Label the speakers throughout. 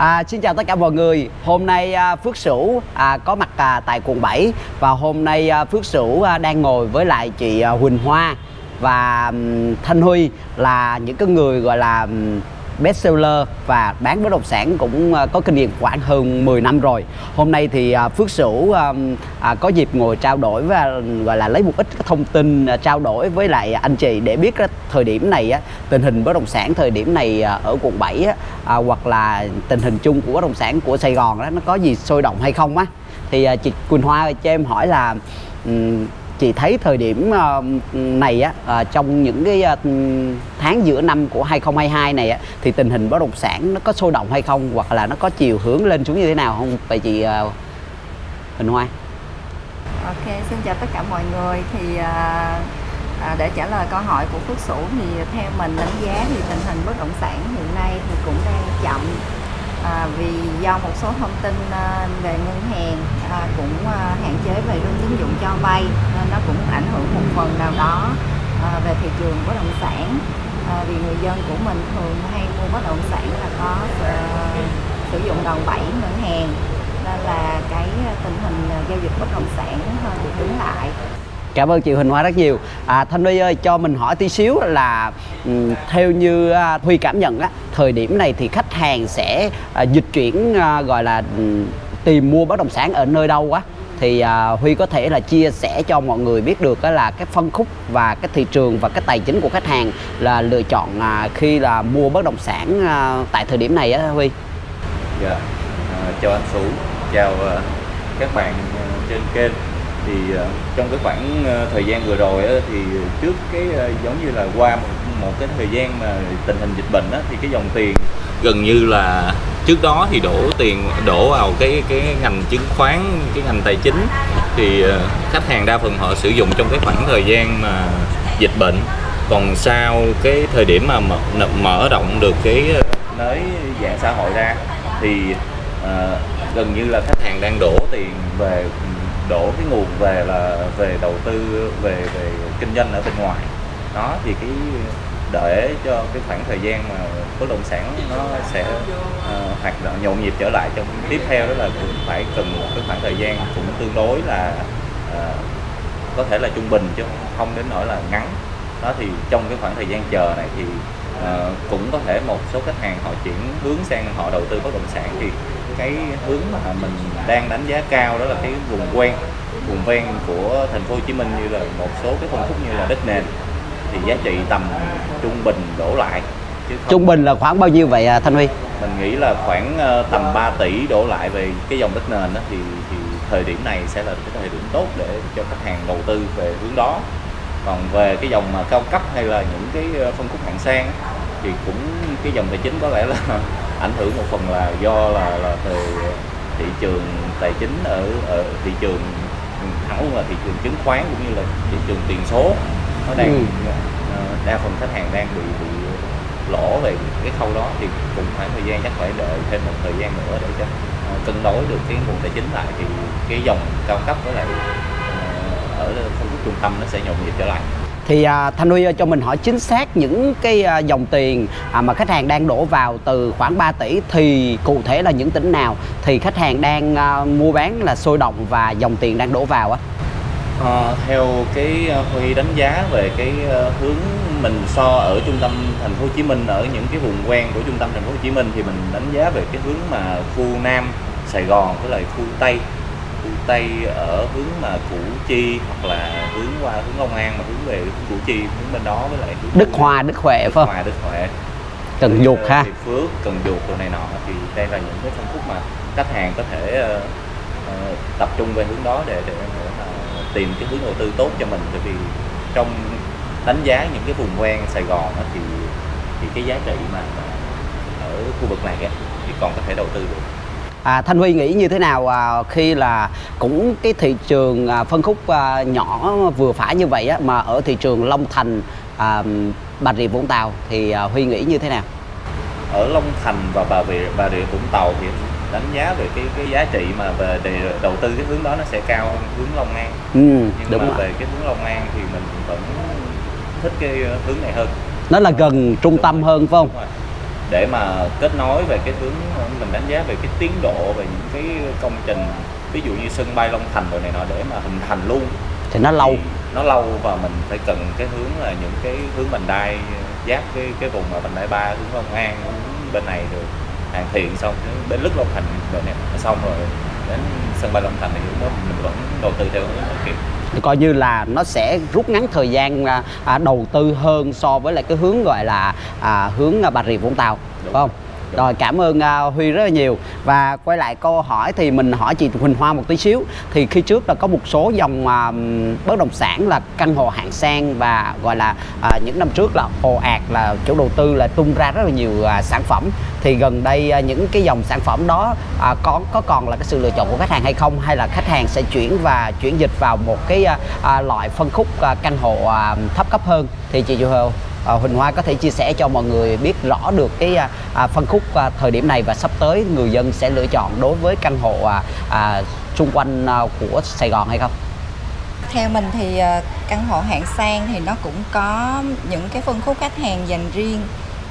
Speaker 1: À, xin chào tất cả mọi người. Hôm nay à, Phước Sửu à, có mặt à, tại quận 7 và hôm nay à, Phước Sửu à, đang ngồi với lại chị à, Huỳnh Hoa và ừm, Thanh Huy là những cái người gọi là bestseller và bán bất động sản cũng à, có kinh nghiệm khoảng hơn 10 năm rồi. Hôm nay thì à, Phước Sửu à, có dịp ngồi trao đổi và, gọi là, lấy một ít thông tin trao đổi với lại anh chị để biết thời điểm này tình hình bất động sản thời điểm này ở quận 7 hoặc là tình hình chung của bất động sản của Sài Gòn đó nó có gì sôi động hay không á thì chị Quỳnh Hoa cho em hỏi là chị thấy thời điểm ờ, này á ờ, trong những cái ờ, tháng giữa năm của 2022 này á thì tình hình bất động sản nó có sôi động hay không hoặc là nó có chiều hướng lên xuống như thế nào không? Vậy chị Huỳnh Hoa
Speaker 2: Ok, xin chào tất cả mọi người. Thì à, để trả lời câu hỏi của Phước Sửu thì theo mình đánh giá thì tình hình bất động sản hiện nay thì cũng đang chậm. À, vì do một số thông tin à, về ngân hàng à, cũng à, hạn chế về rung tín dụng cho vay nó cũng ảnh hưởng một phần nào đó ờ, về thị trường bất động sản. Ờ, vì người dân của mình thường hay mua bất động sản là có sử dụng đòn bẩy ngân hàng nên là cái tình hình giao dịch bất động sản hơi bị đứng lại
Speaker 1: Cảm ơn chị Huỳnh Hoa rất nhiều. À, Thanh Huy ơi, cho mình hỏi tí xíu là um, theo như uh, Huy cảm nhận á, thời điểm này thì khách hàng sẽ uh, dịch chuyển uh, gọi là um, tìm mua bất động sản ở nơi đâu á? Thì uh, Huy có thể là chia sẻ cho mọi người biết được uh, là cái phân khúc và cái thị trường và cái tài chính của khách hàng là lựa chọn uh, khi là mua bất động sản uh, tại thời điểm này á Huy.
Speaker 3: Dạ, uh, chào anh Sủ, chào uh, các bạn uh, trên kênh thì uh, trong cái khoảng uh, thời gian vừa rồi uh, thì trước cái uh, giống như là qua một, một cái thời gian mà tình hình dịch bệnh á, thì cái dòng tiền gần như là trước đó thì đổ tiền đổ vào cái cái ngành chứng khoán cái ngành tài chính. Thì ờ, khách hàng đa phần họ sử dụng trong cái khoảng thời gian mà dịch bệnh. Còn sau cái thời điểm mà mở, mở rộng được cái ờ, nới giãn xã hội ra thì à, gần như là khách hàng đang đổ tiền về đổ cái nguồn về là về đầu tư về về kinh doanh ở bên ngoài. Đó thì cái để cho cái khoảng thời gian mà bất động sản nó sẽ uh, hoạt động nhộn nhịp trở lại trong tiếp theo đó là cũng phải cần một cái khoảng thời gian cũng tương đối là uh, có thể là trung bình chứ không đến nỗi là ngắn. Đó thì trong cái khoảng thời gian chờ này thì uh, cũng có thể một số khách hàng họ chuyển hướng sang họ đầu tư bất động sản thì cái hướng mà mình đang đánh giá cao đó là cái vùng quen vùng ven của thành phố Hồ Chí Minh như là một số cái phân khúc như là đất nền thì giá trị tầm trung bình đổ lại chứ không,
Speaker 1: Trung bình là khoảng bao nhiêu vậy à, Thanh Huy?
Speaker 3: mình nghĩ là khoảng ờ, tầm 3 tỷ đổ lại về cái dòng đất nền đó thì thì thời điểm này sẽ là cái thời điểm tốt để cho khách hàng đầu tư về hướng đó còn về cái dòng mà cao cấp hay là những cái ờ, phân khúc hạng sang thì cũng cái dòng tài chính có lẽ là ảnh hưởng một phần là do là là từ thị trường tài chính ở ở thị trường thẳng luôn là thị trường chứng khoán cũng như là thị trường tiền số nó đang
Speaker 1: Ừ.
Speaker 3: ờ, đa phần khách hàng đang bị bị lỗ về cái khâu đó thì cũng khoảng thời gian chắc phải đợi thêm một thời gian nữa để cho ờ, cân đối được cái nguồn tài chính lại thì cái dòng cao cấp với lại ờ, ở phân khúc trung tâm nó sẽ nhộn nhịp trở lại
Speaker 1: Thì à, Thanh Huy cho mình hỏi chính xác những cái à, dòng tiền à, mà khách hàng đang đổ vào từ khoảng 3 tỷ thì cụ thể là những tỉnh nào thì khách hàng đang à, mua bán là sôi động và dòng tiền đang đổ vào á.
Speaker 3: Ờ, theo cái ờ, Huy đánh giá về cái ờ, hướng mình so ở trung tâm thành phố Hồ Chí Minh ở những cái vùng quen của trung tâm thành phố Hồ Chí Minh thì mình đánh giá về cái hướng mà khu Nam Sài Gòn với lại khu Tây khu Tây ở hướng mà Củ Chi hoặc là hướng qua hướng Long An mà hướng về hướng Củ Chi hướng bên đó với lại hướng
Speaker 1: Đức Hòa, Đức Huệ
Speaker 3: Đức
Speaker 1: phải không?
Speaker 3: Hòa, Đức Huệ
Speaker 1: Cần dục ha.
Speaker 3: Thì Phước, Cần Duộc đồ này nọ thì đây là những cái phân khúc mà khách hàng có thể ờ, ờ, tập trung về hướng đó để để, để mà tìm cái hướng đầu tư tốt cho mình bởi vì trong đánh giá những cái vùng quen Sài Gòn á, thì thì cái giá trị mà, ở khu vực này á, thì còn có thể đầu tư được
Speaker 1: À, Thanh Huy nghĩ như thế nào à, khi là cũng cái thị trường à, phân khúc à, nhỏ vừa phải như vậy á, mà ở thị trường Long Thành, à, Bà Rịa Vũng Tàu thì à, Huy nghĩ như thế nào?
Speaker 3: ở Long Thành và Bà Rịa Bà Rịa Vũng Tàu thì đánh giá về cái cái giá trị mà về để đầu tư cái hướng đó nó sẽ cao hơn hướng Long An
Speaker 1: Ừ,
Speaker 3: nhưng
Speaker 1: đúng
Speaker 3: mà
Speaker 1: rồi.
Speaker 3: về cái hướng Long An thì mình vẫn thích cái hướng này hơn
Speaker 1: Nó là gần trung tâm hơn phải không?
Speaker 3: Đúng rồi. để mà kết nối về cái hướng mình đánh giá về cái tiến độ về những cái công trình ví dụ như sân bay Long Thành rồi này nọ để mà hình thành luôn
Speaker 1: thì nó lâu
Speaker 3: thì nó lâu và mình phải cần cái hướng là những cái hướng vành đai giáp cái cái vùng mà vành đai ba hướng Long An hướng bên này rồi Hàng Thiện xong đến lúc Long Thành rồi nè xong rồi đến sân bay Long Thành thì lúc đó mình vẫn đầu tư theo hướng kịp
Speaker 1: coi như là nó sẽ rút ngắn thời gian à, à, đầu tư hơn so với lại cái hướng gọi là à, hướng à, Bà Rịa Vũng Tàu
Speaker 3: Đúng.
Speaker 1: phải không? Rồi cảm ơn uh, Huy rất là nhiều. Và quay lại câu hỏi thì mình hỏi chị Huỳnh Hoa một tí xíu. Thì khi trước là có một số dòng uh, bất động sản là căn hộ hạng sang và gọi là uh, những năm trước là ồ ạt là chủ đầu tư là tung ra rất là nhiều uh, sản phẩm. Thì gần đây uh, những cái dòng sản phẩm đó uh, có có còn là cái sự lựa chọn của khách hàng hay không? Hay là khách hàng sẽ chuyển và chuyển dịch vào một cái uh, uh, loại phân khúc uh, căn hộ uh, thấp cấp hơn? Thì chị Hồ à, Huỳnh Hoa có thể chia sẻ cho mọi người biết rõ được cái à, à, phân khúc à, thời điểm này và sắp tới người dân sẽ lựa chọn đối với căn hộ à, à, xung quanh à, của Sài Gòn hay không?
Speaker 2: theo mình thì à, căn hộ hạng sang thì nó cũng có những cái phân khúc khách hàng dành riêng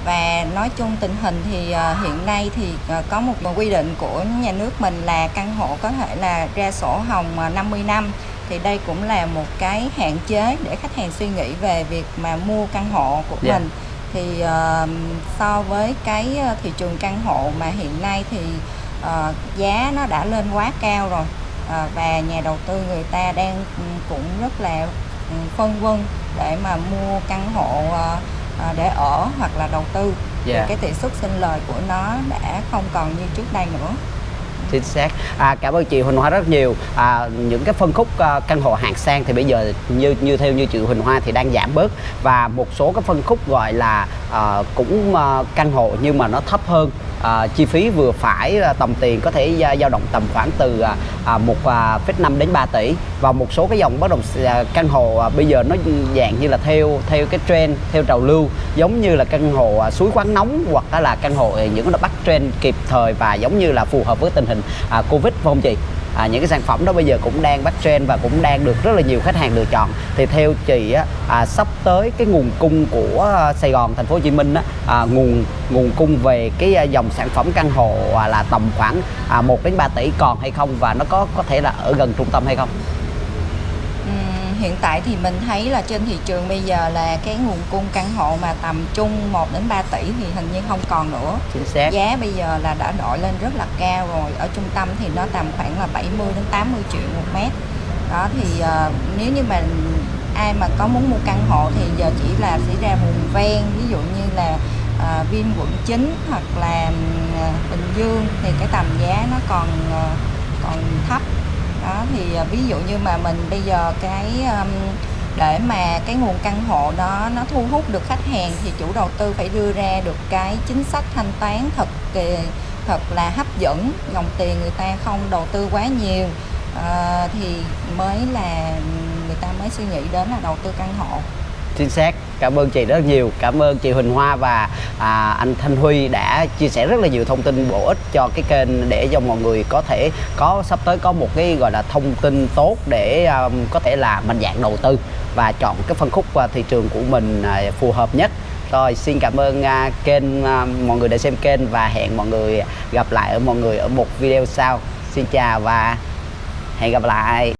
Speaker 2: và nói chung tình hình thì à, hiện nay thì có một quy định của nhà nước mình là căn hộ có thể là ra sổ hồng 50 năm thì đây cũng là một cái hạn chế để khách hàng suy nghĩ về việc mà mua căn hộ của
Speaker 1: Dạ.
Speaker 2: mình thì ờ, so với cái ờ, thị trường căn hộ mà hiện nay thì ờ, giá nó đã lên quá cao rồi Ờ, và nhà đầu tư người ta đang ừ, cũng rất là ừ, phân vân để mà mua căn hộ ờ, để ở hoặc là đầu tư
Speaker 1: Dạ.
Speaker 2: thì cái tỷ suất sinh lời của nó đã không còn như trước đây nữa
Speaker 1: chính xác. À, cảm ơn chị Huỳnh Hoa rất nhiều. À, những cái phân khúc à, căn hộ hạng sang thì bây giờ như như theo như chị Huỳnh Hoa thì đang giảm bớt. Và một số cái phân khúc gọi là à, cũng à, căn hộ nhưng mà nó thấp hơn à, chi phí vừa phải à, tầm tiền có thể à, dao động tầm khoảng từ à, à, một à, phẩy năm đến 3 tỷ. Và một số cái dòng bất động à, căn hộ à, bây giờ nó dạng như là theo theo cái trend theo trào lưu giống như là căn hộ à, suối khoáng nóng hoặc là, là căn hộ à, những nó bắt trend kịp thời và giống như là phù hợp với tình hình à, covid phải không chị? À, những cái sản phẩm đó bây giờ cũng đang bắt trend và cũng đang được rất là nhiều khách hàng lựa chọn. Thì theo chị á, à, sắp tới cái nguồn cung của Sài Gòn thành phố Hồ Chí Minh á, à, nguồn nguồn cung về cái à, dòng sản phẩm căn hộ à, là tầm khoảng à, 1 đến 3 tỷ còn hay không? Và nó có có thể là ở gần trung tâm hay không?
Speaker 2: Hiện tại thì mình thấy là trên thị trường bây giờ là cái nguồn cung căn hộ mà tầm trung 1 đến 3 tỷ thì hình như không còn nữa.
Speaker 1: Chính xác.
Speaker 2: Giá bây giờ là đã đổi lên rất là cao rồi. Ở trung tâm thì nó tầm khoảng là 70 đến 80 triệu một mét. Đó thì ờ, nếu như mà ai mà có muốn mua căn hộ thì giờ chỉ là sẽ ra vùng ven ví dụ như là ờ, Vin quận 9 hoặc là ờ, Bình Dương thì cái tầm giá nó còn ờ, còn thấp đó thì à, ví dụ như mà mình bây giờ cái để mà cái nguồn căn hộ đó nó thu hút được khách hàng thì chủ đầu tư phải đưa ra được cái chính sách thanh toán thật kỳ thật là hấp dẫn dòng tiền người ta không đầu tư quá nhiều. À, thì mới là người ta mới suy nghĩ đến là đầu tư căn hộ.
Speaker 1: Chính xác cảm ơn chị rất nhiều. Cảm ơn chị Huỳnh Hoa và à, anh Thanh Huy đã chia sẻ rất là nhiều thông tin bổ ích cho cái kênh để cho mọi người có thể có sắp tới có một cái gọi là thông tin tốt để um, có thể là mạnh dạng đầu tư và chọn cái phân khúc và thị trường của mình à, phù hợp nhất. Rồi xin cảm ơn à, kênh à, mọi người đã xem kênh và hẹn mọi người gặp lại ở mọi người ở một video sau. Xin chào và hẹn gặp lại.